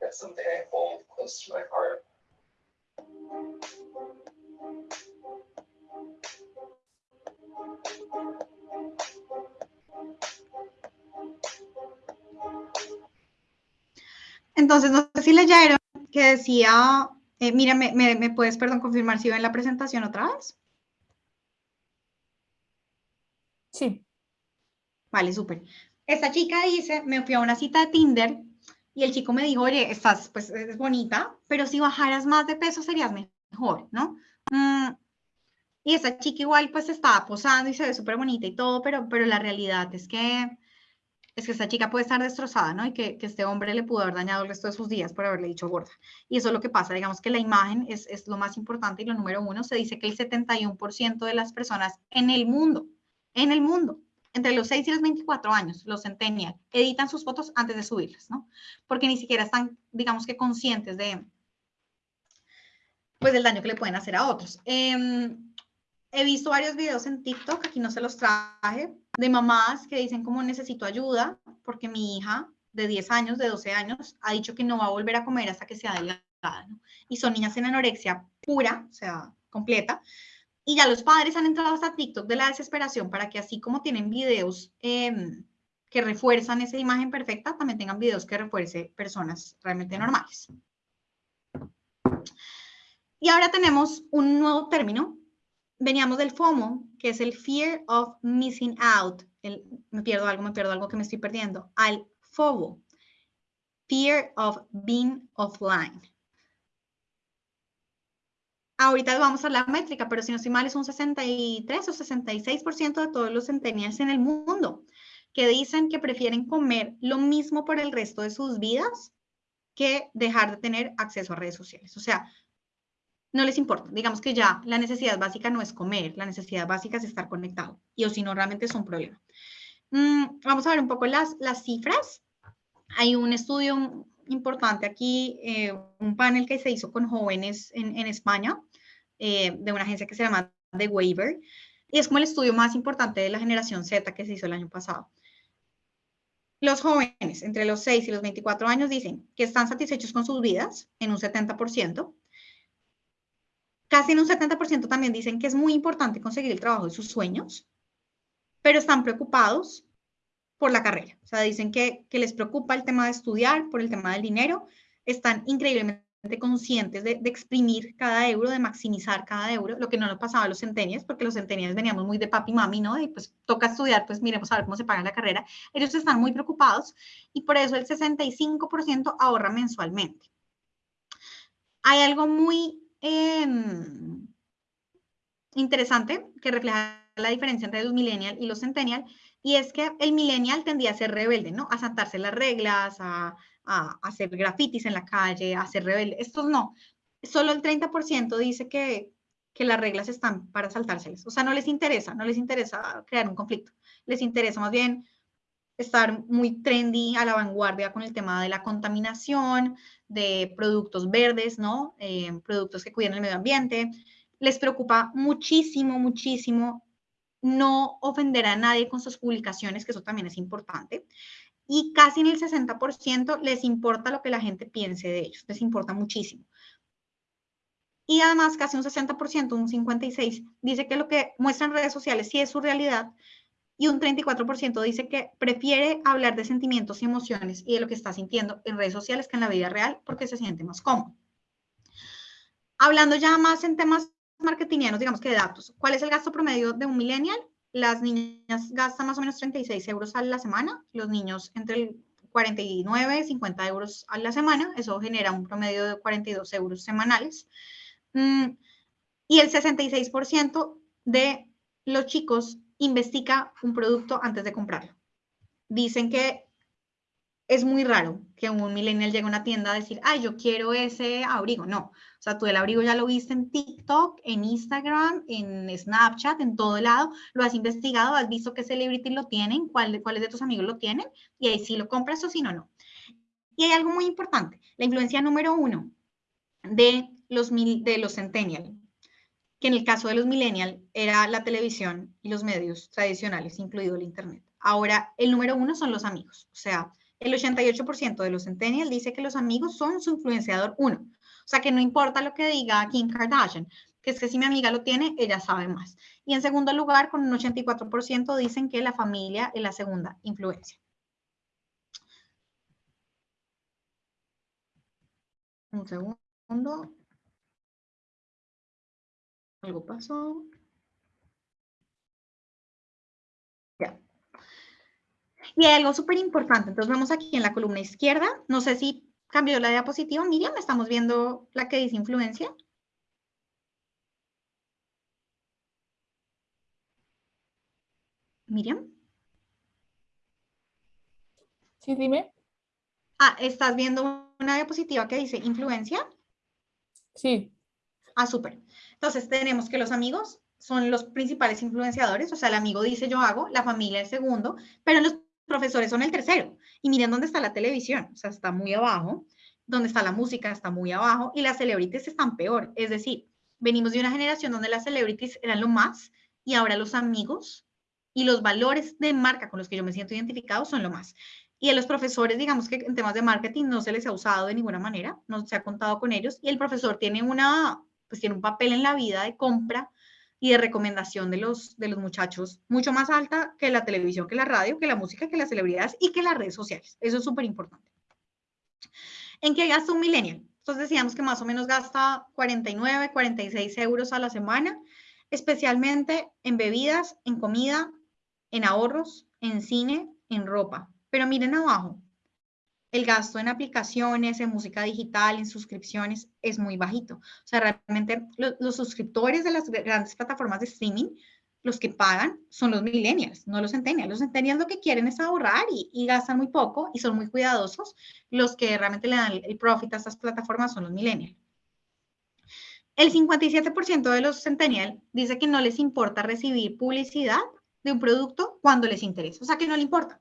Speaker 10: That's something I hold close to my heart.
Speaker 3: Entonces, no sé si leyeron que decía, eh, mira, me, me, me puedes, perdón, confirmar si ven la presentación otra vez?
Speaker 2: Sí.
Speaker 3: Vale, súper. Esta chica dice, me fui a una cita de Tinder y el chico me dijo, oye, estás, pues, es bonita, pero si bajaras más de peso serías mejor, ¿no? Mm, y esta chica igual, pues, estaba posando y se ve súper bonita y todo, pero, pero la realidad es que, es que esta chica puede estar destrozada, ¿no? Y que, este hombre le pudo haber dañado el resto de sus días por haberle dicho gorda. Y eso es lo que pasa, digamos que la imagen es, es lo más importante y lo número uno, se dice que el 71% de las personas en el mundo, en el mundo, entre los 6 y los 24 años, los centennial, editan sus fotos antes de subirlas, ¿no? Porque ni siquiera están, digamos que conscientes de, pues, del daño que le pueden hacer a otros. Eh, he visto varios videos en TikTok, aquí no se los traje, de mamás que dicen como necesito ayuda porque mi hija de 10 años, de 12 años, ha dicho que no va a volver a comer hasta que sea delgada, ¿no? Y son niñas en anorexia pura, o sea, completa, y ya los padres han entrado hasta TikTok de la desesperación para que así como tienen videos eh, que refuerzan esa imagen perfecta, también tengan videos que refuerce personas realmente normales. Y ahora tenemos un nuevo término. Veníamos del FOMO, que es el Fear of Missing Out. El, me pierdo algo, me pierdo algo que me estoy perdiendo. Al FOBO, Fear of Being Offline ahorita vamos a la métrica, pero si no estoy mal, es un 63 o 66% de todos los centennials en el mundo que dicen que prefieren comer lo mismo por el resto de sus vidas que dejar de tener acceso a redes sociales. O sea, no les importa. Digamos que ya la necesidad básica no es comer, la necesidad básica es estar conectado. Y o si no, realmente es un problema. Mm, vamos a ver un poco las, las cifras. Hay un estudio importante aquí, eh, un panel que se hizo con jóvenes en, en España, eh, de una agencia que se llama The Waiver, y es como el estudio más importante de la generación Z que se hizo el año pasado. Los jóvenes entre los 6 y los 24 años dicen que están satisfechos con sus vidas en un 70%. Casi en un 70% también dicen que es muy importante conseguir el trabajo de sus sueños, pero están preocupados por la carrera. O sea, dicen que, que les preocupa el tema de estudiar, por el tema del dinero, están increíblemente conscientes de, de, exprimir cada euro, de maximizar cada euro, lo que no nos pasaba a los centenias, porque los centenias veníamos muy de papi mami, ¿no? Y pues toca estudiar, pues miremos a ver cómo se paga la carrera. Ellos están muy preocupados y por eso el 65% ahorra mensualmente. Hay algo muy eh, interesante que refleja la diferencia entre los millennial y los centennial, y es que el millennial tendía a ser rebelde, ¿no? A saltarse las reglas, a, a, hacer grafitis en la calle, a ser rebelde. Estos no. Solo el 30% dice que, que las reglas están para saltárselas. O sea, no les interesa, no les interesa crear un conflicto. Les interesa más bien estar muy trendy, a la vanguardia con el tema de la contaminación, de productos verdes, ¿no? Eh, productos que cuiden el medio ambiente. Les preocupa muchísimo, muchísimo no ofender a nadie con sus publicaciones, que eso también es importante. Y casi en el 60% les importa lo que la gente piense de ellos, les importa muchísimo. Y además casi un 60%, un 56%, dice que lo que muestran redes sociales sí es su realidad y un 34% dice que prefiere hablar de sentimientos y emociones y de lo que está sintiendo en redes sociales que en la vida real porque se siente más cómodo. Hablando ya más en temas marketingianos, digamos que de datos. ¿Cuál es el gasto promedio de un millennial? Las niñas gastan más o menos 36 euros a la semana, los niños entre el 49 y 50 euros a la semana, eso genera un promedio de 42 euros semanales. Mm, y el 66% de los chicos investiga un producto antes de comprarlo. Dicen que es muy raro que un millennial llegue a una tienda a decir, ay, yo quiero ese abrigo. No, o sea, tú el abrigo ya lo viste en TikTok, en Instagram, en Snapchat, en todo lado, lo has investigado, has visto qué celebrity lo tienen, cuál, cuáles de tus amigos lo tienen, y ahí sí lo compras o si no, no. Y hay algo muy importante, la influencia número uno de los, de los centennial, que en el caso de los millennial era la televisión y los medios tradicionales, incluido el internet. Ahora, el número uno son los amigos, o sea, el 88% de los centennials dice que los amigos son su influenciador uno. O sea, que no importa lo que diga Kim Kardashian, que es que si mi amiga lo tiene, ella sabe más. Y en segundo lugar, con un 84% dicen que la familia es la segunda influencia. Un segundo. Algo pasó. Y hay algo súper importante. Entonces vemos aquí en la columna izquierda, no sé si cambió la diapositiva, Miriam, estamos viendo la que dice influencia. Miriam.
Speaker 2: Sí, dime.
Speaker 3: Ah, ¿estás viendo una diapositiva que dice influencia?
Speaker 2: Sí.
Speaker 3: Ah, súper. Entonces tenemos que los amigos son los principales influenciadores, o sea, el amigo dice yo hago, la familia el segundo, pero los profesores son el tercero. Y miren dónde está la televisión, o sea, está muy abajo, donde está la música está muy abajo y las celebrities están peor. Es decir, venimos de una generación donde las celebrities eran lo más y ahora los amigos y los valores de marca con los que yo me siento identificado son lo más. Y a los profesores, digamos que en temas de marketing no se les ha usado de ninguna manera, no se ha contado con ellos y el profesor tiene una, pues tiene un papel en la vida de compra y de recomendación de los, de los muchachos mucho más alta que la televisión, que la radio, que la música, que las celebridades y que las redes sociales. Eso es súper importante. ¿En qué gasta un millennial? Entonces decíamos que más o menos gasta 49, 46 euros a la semana, especialmente en bebidas, en comida, en ahorros, en cine, en ropa. Pero miren abajo, el gasto en aplicaciones, en música digital, en suscripciones es muy bajito. O sea, realmente los suscriptores de las grandes plataformas de streaming, los que pagan son los millennials, no los centennials. Los centennials lo que quieren es ahorrar y, gastan muy poco y son muy cuidadosos. Los que realmente le dan el, profit a estas plataformas son los millennials. El 57% de los centennials dice que no les importa recibir publicidad de un producto cuando les interesa, o sea que no le importa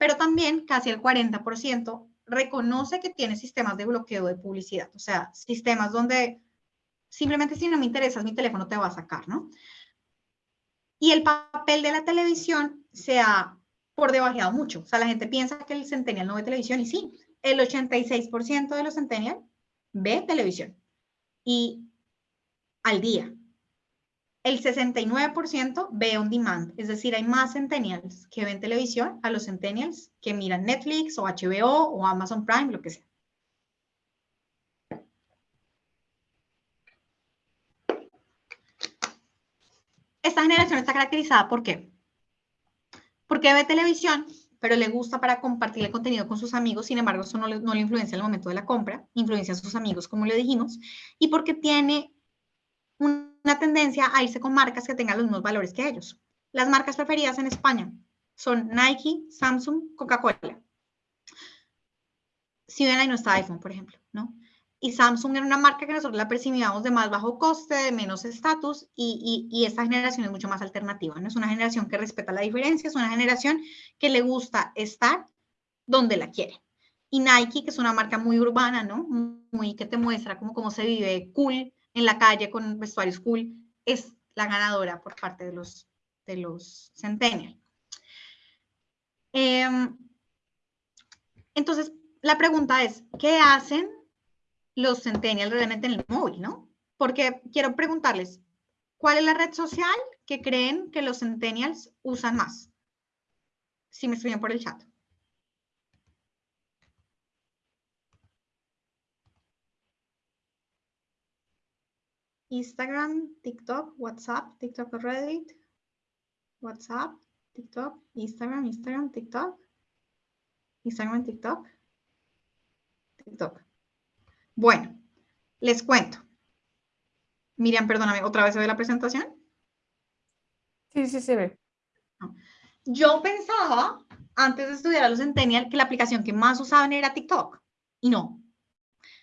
Speaker 3: pero también casi el 40% reconoce que tiene sistemas de bloqueo de publicidad, o sea, sistemas donde simplemente si no me interesas, mi teléfono te va a sacar, ¿no? Y el papel de la televisión se ha por debajeado mucho. O sea, la gente piensa que el centennial no ve televisión y sí, el 86% de los centennial ve televisión y al día el 69% ve on demand, es decir, hay más centennials que ven televisión a los centennials que miran Netflix o HBO o Amazon Prime, lo que sea. Esta generación está caracterizada por qué? Porque ve televisión, pero le gusta para compartir el contenido con sus amigos, sin embargo, eso no le, no le influencia en el momento de la compra, influencia a sus amigos, como le dijimos, y porque tiene una tendencia a irse con marcas que tengan los mismos valores que ellos. Las marcas preferidas en España son Nike, Samsung, Coca-Cola. Si ven ahí no está iPhone, por ejemplo, ¿no? Y Samsung era una marca que nosotros la percibíamos de más bajo coste, de menos estatus, y, y, esta generación es mucho más alternativa, ¿no? Es una generación que respeta la diferencia, es una generación que le gusta estar donde la quiere. Y Nike, que es una marca muy urbana, ¿no? Muy que te muestra cómo, cómo se vive cool, en la calle con vestuario school es la ganadora por parte de los, de Centennial. Em, entonces, la pregunta es, ¿qué hacen los Centennial realmente en el móvil, no? Porque quiero preguntarles, ¿cuál es la red social que creen que los Centennials usan más? Si me escriben por el chat. Instagram, TikTok, WhatsApp, TikTok Reddit, WhatsApp, TikTok, Instagram, Instagram, TikTok, Instagram, TikTok, TikTok. Bueno, les cuento. Miriam, perdóname, ¿otra vez se ve la presentación?
Speaker 2: Sí, sí se ve.
Speaker 3: yo pensaba, antes de estudiar a los Centennial, que la aplicación que más usaban era TikTok. Y no.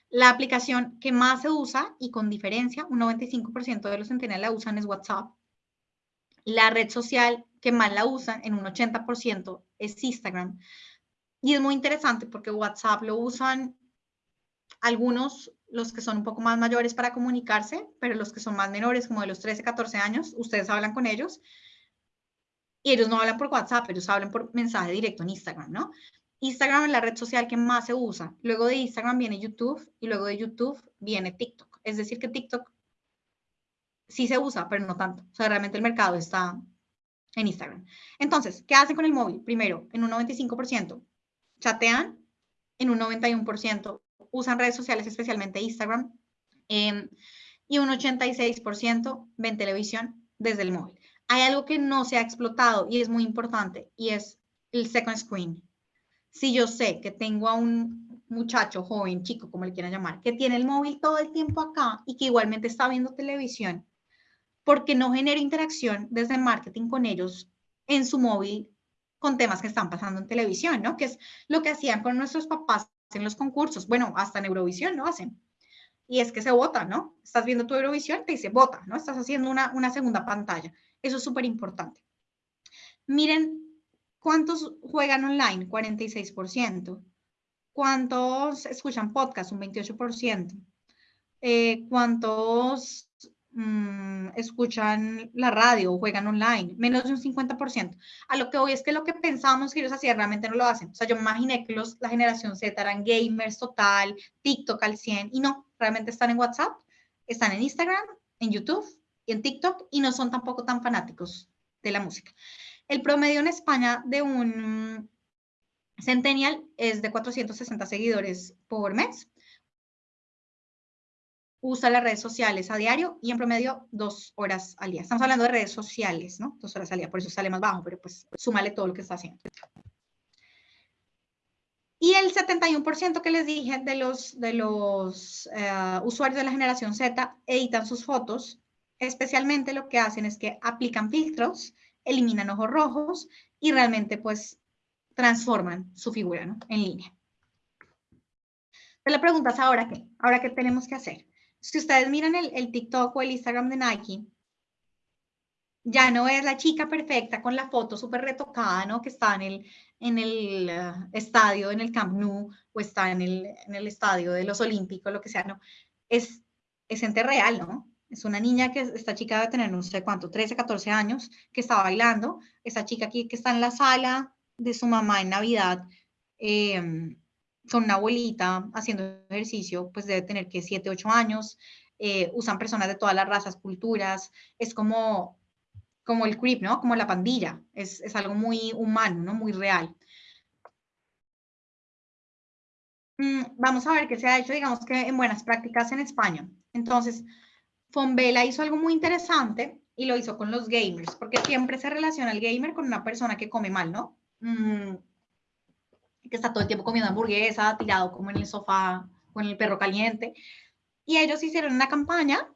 Speaker 3: La aplicación que más se usa, y con diferencia, un 95% de los Centennial la usan es WhatsApp. La red social que más la usan, en un 80%, es Instagram. Y es muy interesante porque WhatsApp lo usan algunos, los que son un poco más mayores para comunicarse, pero los que son más menores, como de los 13, 14 años, ustedes hablan con ellos y ellos no hablan por WhatsApp, ellos hablan por mensaje directo en Instagram, ¿no? Instagram es la red social que más se usa. Luego de Instagram viene YouTube y luego de YouTube viene TikTok. Es decir, que TikTok sí se usa, pero no tanto. O sea, realmente el mercado está en Instagram. Entonces, ¿qué hacen con el móvil? Primero, en un 95%, chatean, en un 91% usan redes sociales, especialmente Instagram, em, y un 86% ven televisión desde el móvil. Hay algo que no se ha explotado y es muy importante, y es el second screen. Si yo sé que tengo a un muchacho, joven, chico, como le quieran llamar, que tiene el móvil todo el tiempo acá y que igualmente está viendo televisión, porque no genero interacción desde marketing con ellos en su móvil con temas que están pasando en televisión, ¿no? Que es lo que hacían con nuestros papás en los concursos. Bueno, hasta en Eurovisión lo hacen. Y es que se vota, ¿no? Estás viendo tu Eurovisión, te dice vota, ¿no? Estás haciendo una, una segunda pantalla. Eso es súper importante. Miren cuántos juegan online, 46%. ¿Cuántos escuchan podcast? Un 28%. Eh, ¿Cuántos Mm, escuchan la radio o juegan online, menos de un 50%. A lo que hoy es que lo que pensamos que ellos hacían realmente no lo hacen. O sea, yo imaginé que los, la generación Z eran gamers total, TikTok al 100 y no, realmente están en WhatsApp, están en Instagram, en YouTube y en TikTok y no son tampoco tan fanáticos de la música. El promedio en España de un Centennial es de 460 seguidores por mes usa las redes sociales a diario y en promedio dos horas al día. Estamos hablando de redes sociales, ¿no? Dos horas al día, por eso sale más bajo, pero pues súmale todo lo que está haciendo. Y el 71% que les dije de los, de los eh, usuarios de la generación Z editan sus fotos, especialmente lo que hacen es que aplican filtros, eliminan ojos rojos y realmente pues transforman su figura ¿no? en línea. Pero la pregunta es ahora qué, ahora qué tenemos que hacer si ustedes miran el, TikTok o el Instagram de Nike, ya no es la chica perfecta con la foto súper retocada, ¿no? Que está en el, en el eh, estadio, en el Camp Nou, o está en el, en el estadio de los Olímpicos, lo que sea, ¿no? Es, es gente real, ¿no? Es una niña que, esta chica debe tener no sé cuánto, 13, 14 años, que está bailando. Esa chica aquí que está en la sala de su mamá en Navidad, eh, son una abuelita haciendo ejercicio, pues debe tener que 7, 8 años, eh, usan personas de todas las razas, culturas, es como, como el creep, ¿no? Como la pandilla, es, es algo muy humano, ¿no? Muy real. Mm, vamos a ver qué se ha hecho, digamos que en buenas prácticas en España. Entonces, Fonvela hizo algo muy interesante y lo hizo con los gamers, porque siempre se relaciona el gamer con una persona que come mal, ¿no? Mm, que está todo el tiempo comiendo hamburguesa, tirado como en el sofá con el perro caliente. Y ellos hicieron una campaña,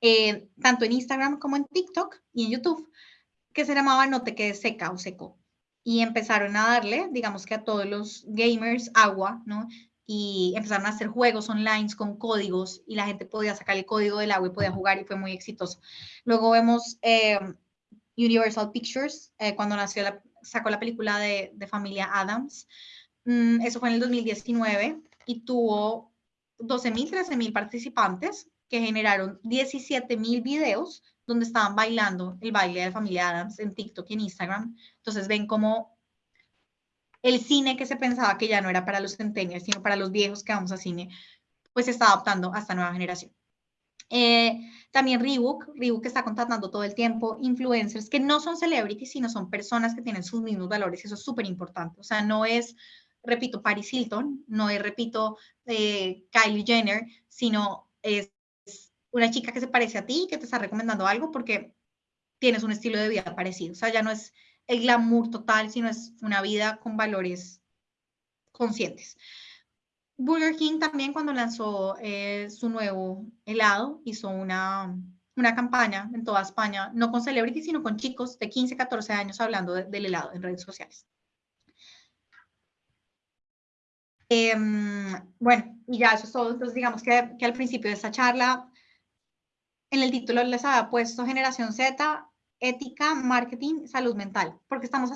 Speaker 3: eh, tanto en Instagram como en TikTok y en YouTube, que se llamaba No te quedes seca o seco. Y empezaron a darle, digamos que a todos los gamers agua, ¿no? Y empezaron a hacer juegos online con códigos y la gente podía sacar el código del agua y podía jugar y fue muy exitoso. Luego vemos eh, Universal Pictures, eh, cuando nació la, sacó la película de, familia Adams. Mm, eso fue en el 2019 y tuvo 12.000, 13.000 participantes que generaron 17.000 videos donde estaban bailando el baile de familia Adams en TikTok y en Instagram. Entonces ven como el cine que se pensaba que ya no era para los centennials, sino para los viejos que vamos a cine, pues se está adaptando a esta nueva generación. Eh, también Reebok, Reebok está contratando todo el tiempo influencers que no son celebrities, sino son personas que tienen sus mismos valores. Eso es súper importante. O sea, no es, repito, Paris Hilton, no es, repito, eh, Kylie Jenner, sino es una chica que se parece a ti, que te está recomendando algo porque tienes un estilo de vida parecido. O sea, ya no es el glamour total, sino es una vida con valores conscientes. Burger King también cuando lanzó eh, su nuevo helado hizo una, una campaña en toda España, no con celebrities, sino con chicos de 15, 14 años hablando del helado en redes sociales. Em, bueno, y ya eso es todo. Entonces, digamos que, que al principio de esta charla, en el título les había puesto Generación Z, ética, marketing, salud mental, porque estamos,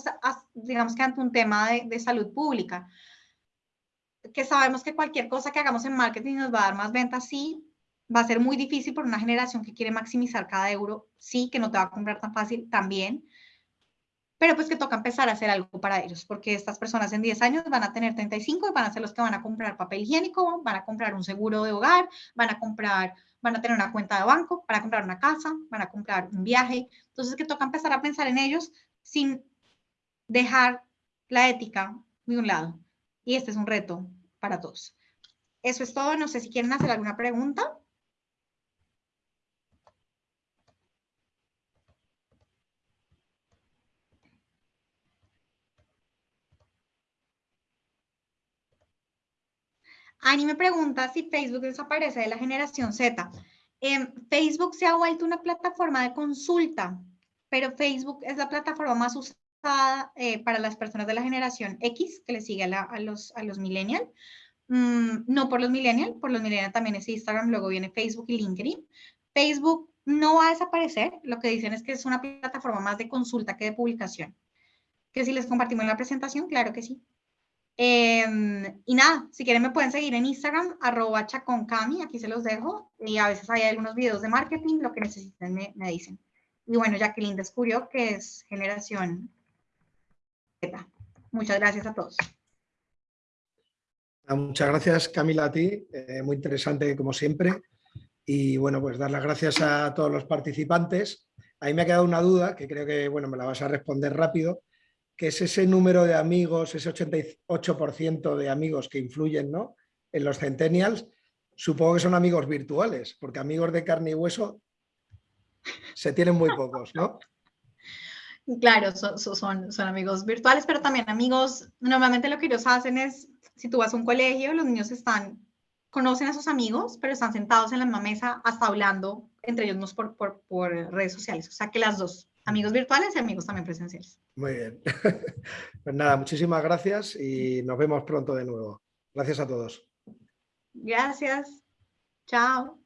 Speaker 3: digamos que ante un tema de, de salud pública que sabemos que cualquier cosa que hagamos en marketing nos va a dar más ventas, sí, va a ser muy difícil por una generación que quiere maximizar cada euro, sí, que no te va a comprar tan fácil también, pero pues que toca empezar a hacer algo para ellos, porque estas personas en 10 años van a tener 35 y van a ser los que van a comprar papel higiénico, van a comprar un seguro de hogar, van a comprar, van a tener una cuenta de banco, van comprar una casa, van a comprar un viaje, entonces que toca empezar a pensar en ellos sin dejar la ética de un lado. Y este es un reto para todos. Eso es todo. No sé si quieren hacer alguna pregunta. Ani me pregunta si Facebook desaparece de la generación Z. Eh, Facebook se ha vuelto una plataforma de consulta, pero Facebook es la plataforma más usada eh, para las personas de la generación X, que le sigue a, los, a los millennials. Mm, no por los millennials, por los millennials también es Instagram, luego viene Facebook y LinkedIn. Facebook no va a desaparecer, lo que dicen es que es una plataforma más de consulta que de publicación. Que si les compartimos la presentación, claro que sí. Em, y nada, si quieren me pueden seguir en Instagram, arroba chaconcami, aquí se los dejo. Y a veces hay algunos videos de marketing, lo que necesiten me, dicen. Y bueno, Jacqueline descubrió que es generación Z. Muchas gracias a todos.
Speaker 1: Muchas gracias Camila a ti, eh, muy interesante como siempre. Y bueno, pues dar las gracias a todos los participantes. Ahí me ha quedado una duda que creo que bueno, me la vas a responder rápido que es ese número de amigos, ese 88% de amigos que influyen ¿no? en los centennials, supongo que son amigos virtuales, porque amigos de carne y hueso se tienen muy pocos, ¿no?
Speaker 3: Claro, son, son, amigos virtuales, pero también amigos, normalmente lo que ellos hacen es, si tú vas a un colegio, los niños están, conocen a sus amigos, pero están sentados en la misma mesa hasta hablando entre ellos por, por, por redes sociales, o sea que las dos amigos virtuales y amigos también presenciales.
Speaker 1: Muy bien. Pues nada, muchísimas gracias y nos vemos pronto de nuevo. Gracias a todos.
Speaker 3: Gracias. Chao.